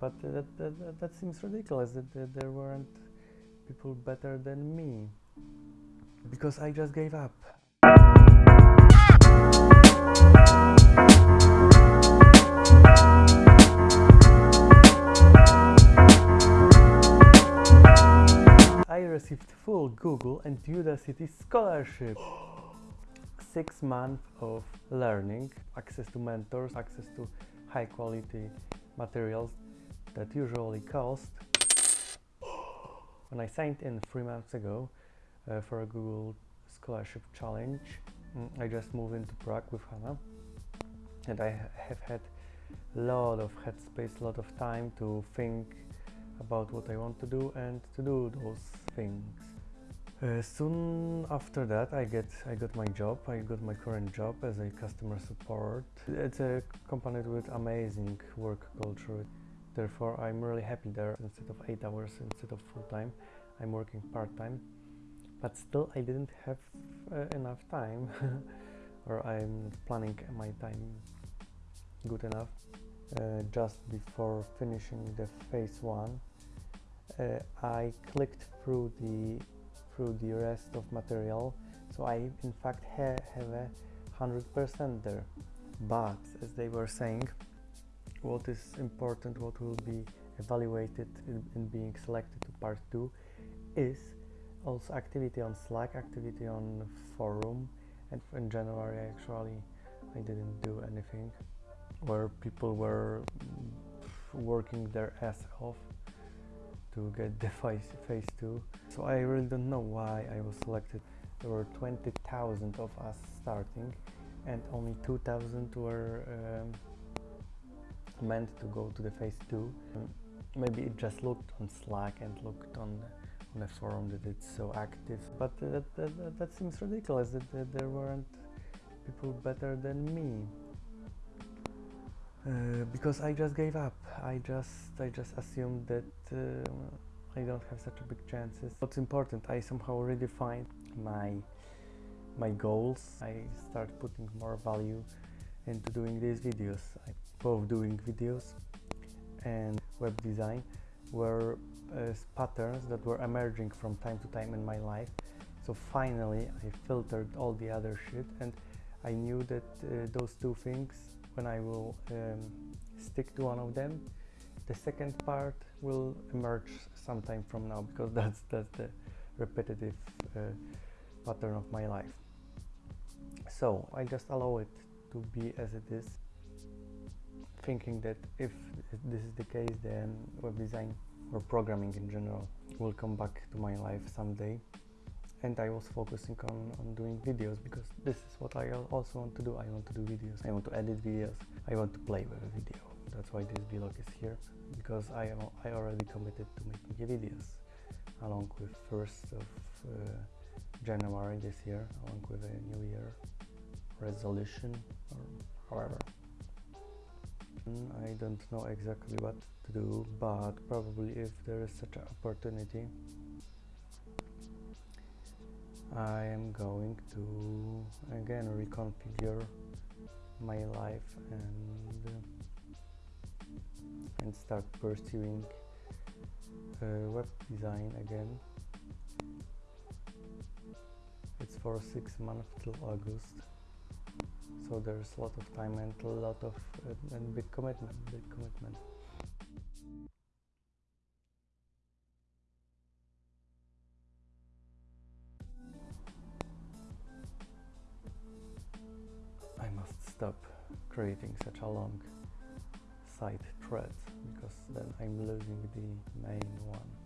but that, that, that seems ridiculous that, that there weren't people better than me because I just gave up. I received full Google and Udacity scholarship. Six months of learning, access to mentors, access to high quality materials that usually cost. When I signed in three months ago uh, for a Google Scholarship Challenge, mm, I just moved into Prague with Hannah and I have had a lot of headspace, a lot of time to think about what I want to do and to do those things. Uh, soon after that, I get I got my job. I got my current job as a customer support. It's a company with amazing work culture. Therefore, I'm really happy there. Instead of eight hours, instead of full time, I'm working part time. But still, I didn't have uh, enough time, or I'm planning my time good enough. Uh, just before finishing the phase one, uh, I clicked through the through the rest of material so I in fact ha have a hundred percent there but as they were saying what is important what will be evaluated in, in being selected to part 2 is also activity on Slack activity on forum and in January actually I didn't do anything where people were working their ass off to get the phase, phase 2 so I really don't know why I was selected. There were 20,000 of us starting and only 2,000 were um, meant to go to the phase 2 um, maybe it just looked on Slack and looked on on a forum that it's so active but that, that, that, seems ridiculous that, that there weren't people better than me uh, because I just gave up. I just I just assumed that uh, I don't have such a big chances. What's important, I somehow redefined my my goals. I start putting more value into doing these videos. I, both doing videos and web design were uh, patterns that were emerging from time to time in my life. So finally, I filtered all the other shit, and I knew that uh, those two things when I will um, stick to one of them the second part will emerge sometime from now because that's that's the repetitive uh, pattern of my life so I just allow it to be as it is thinking that if this is the case then web design or programming in general will come back to my life someday and I was focusing on, on doing videos because this is what I also want to do. I want to do videos, I want to edit videos, I want to play with a video. That's why this vlog is here because I I already committed to making videos along with 1st of uh, January this year, along with a new year resolution or however. I don't know exactly what to do, but probably if there is such an opportunity I am going to again reconfigure my life and uh, and start pursuing uh, web design again it's for six months till August so there's a lot of time and a lot of uh, and big commitment big commitment I must stop creating such a long side thread because then I'm losing the main one.